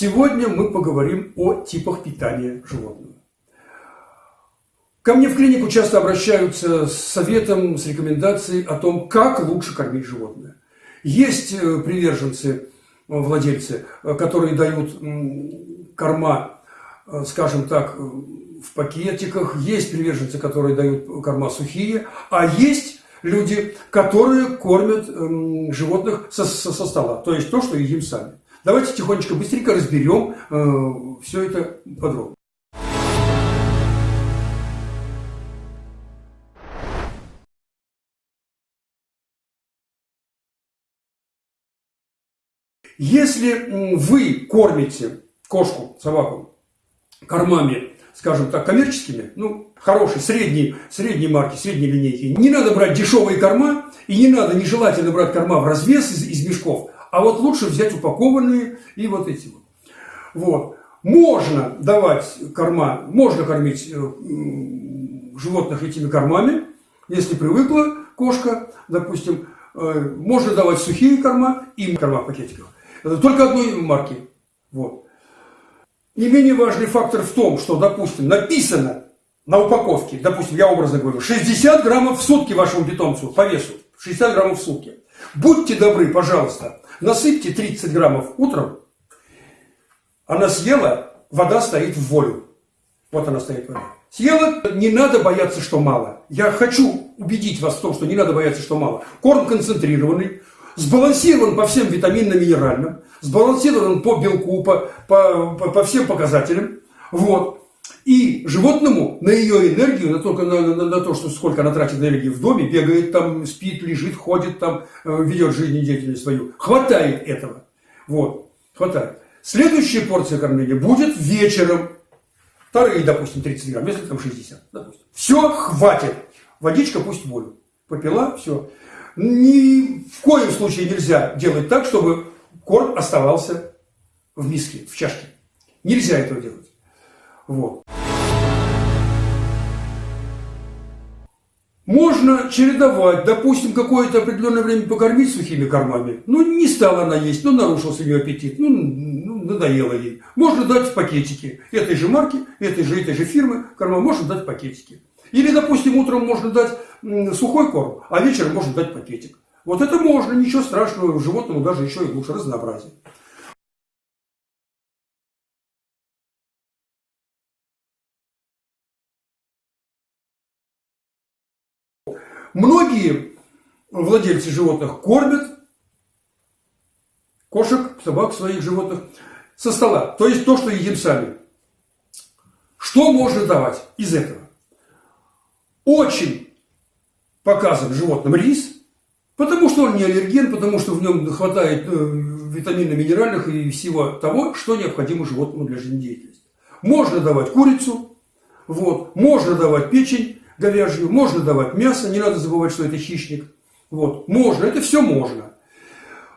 Сегодня мы поговорим о типах питания животного. Ко мне в клинику часто обращаются с советом, с рекомендацией о том, как лучше кормить животное. Есть э, приверженцы, э, владельцы, э, которые дают корма, скажем так, в пакетиках, есть приверженцы, которые дают корма сухие, а есть люди, которые кормят животных со, со, со стола, то есть то, что едим сами. Давайте тихонечко, быстренько разберем э, все это подробно. Если вы кормите кошку, собаку кормами, скажем так, коммерческими, ну, хорошие, средние, средние марки, средние линейки, не надо брать дешевые корма, и не надо нежелательно брать корма в развес из, из мешков, а вот лучше взять упакованные и вот эти вот. Вот. Можно давать корма, можно кормить э, животных этими кормами, если привыкла кошка, допустим, э, можно давать сухие корма и корма в пакетиках. Только одной марки. Вот. Не менее важный фактор в том, что, допустим, написано на упаковке, допустим, я образно говорю, 60 граммов в сутки вашему питомцу по весу, 60 граммов в сутки. Будьте добры, пожалуйста, насыпьте 30 граммов утром, она съела, вода стоит в волю. Вот она стоит вода. Съела, не надо бояться, что мало. Я хочу убедить вас в том, что не надо бояться, что мало. Корм концентрированный, сбалансирован по всем витаминно-минеральным, сбалансирован по белку, по, по, по, всем показателям. Вот. И животному на ее энергию, на, только на, на, на то, что сколько она тратит энергии в доме, бегает там, спит, лежит, ходит там, э, ведет жизнедеятельность свою, хватает этого. Вот, хватает. Следующая порция кормления будет вечером. Вторые, допустим, 30 грамм, если там 60, допустим. Все, хватит. Водичка пусть воду. Попила, все. Ни в коем случае нельзя делать так, чтобы корм оставался в миске, в чашке. Нельзя этого делать. Вот. Можно чередовать, допустим, какое-то определенное время покормить сухими кормами. Ну, не стала она есть, ну, нарушился ее аппетит, ну, ну, надоело ей. Можно дать в пакетики этой же марки, этой же, этой же фирмы корма, можно дать в пакетики. Или, допустим, утром можно дать сухой корм, а вечером можно дать пакетик. Вот это можно, ничего страшного, животному даже еще и лучше разнообразие. Многие владельцы животных кормят кошек, собак, своих животных со стола. То есть то, что едим сами. Что можно давать из этого? Очень показан животным рис, потому что он не аллерген, потому что в нем хватает э, витаминно-минеральных и всего того, что необходимо животному для жизнедеятельности. Можно давать курицу, вот, можно давать печень, говяжью, можно давать мясо, не надо забывать, что это хищник. Вот, можно, это все можно.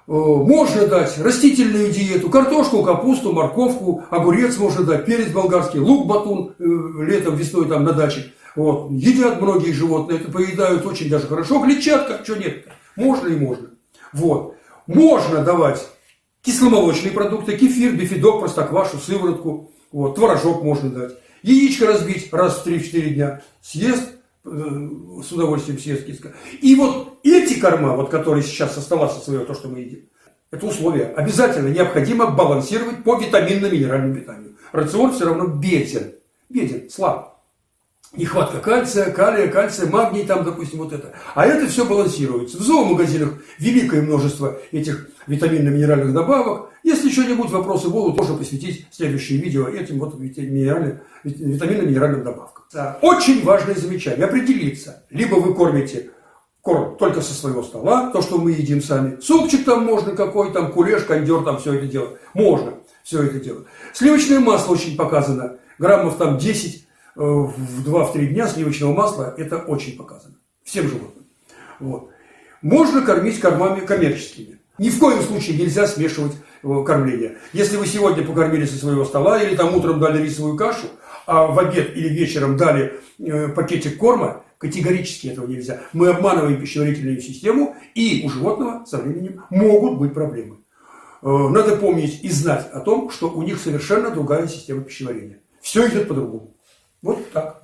Э, можно дать растительную диету, картошку, капусту, морковку, огурец можно дать, перец болгарский, лук, батун э, летом, весной там на даче. Вот. Едят многие животные, это поедают очень даже хорошо. Клетчатка, что нет, можно и можно. Вот. Можно давать кисломолочные продукты, кефир, бифидок, простоквашу, сыворотку, вот, творожок можно дать. Яичко разбить раз в 3-4 дня, съест, э, с удовольствием съест киска. И вот эти корма, вот которые сейчас со своего, то, что мы едим, это условие. Обязательно необходимо балансировать по витаминно-минеральному питанию. Рацион все равно беден. Беден, слаб. Нехватка кальция, калия, кальция, магний там, допустим, вот это. А это все балансируется. В зоомагазинах великое множество этих витаминно-минеральных добавок. Если еще-нибудь вопросы будут, можно посвятить следующее видео этим вот витаминно-минеральным добавкам. Очень важное замечание. Определиться. Либо вы кормите корм только со своего стола, то, что мы едим сами. Супчик там можно какой, там кулеш, кондер, там все это делать. Можно все это делать. Сливочное масло очень показано. Граммов там 10 э, в 2-3 дня сливочного масла. Это очень показано. Всем животным. Вот. Можно кормить кормами коммерческими. Ни в коем случае нельзя смешивать э, кормление. Если вы сегодня покормили со своего стола или там утром дали рисовую кашу, а в обед или вечером дали э, пакетик корма, категорически этого нельзя. Мы обманываем пищеварительную систему, и у животного со временем могут быть проблемы. надо помнить и знать о том, что у них совершенно другая система пищеварения. Все идет по-другому. Вот так.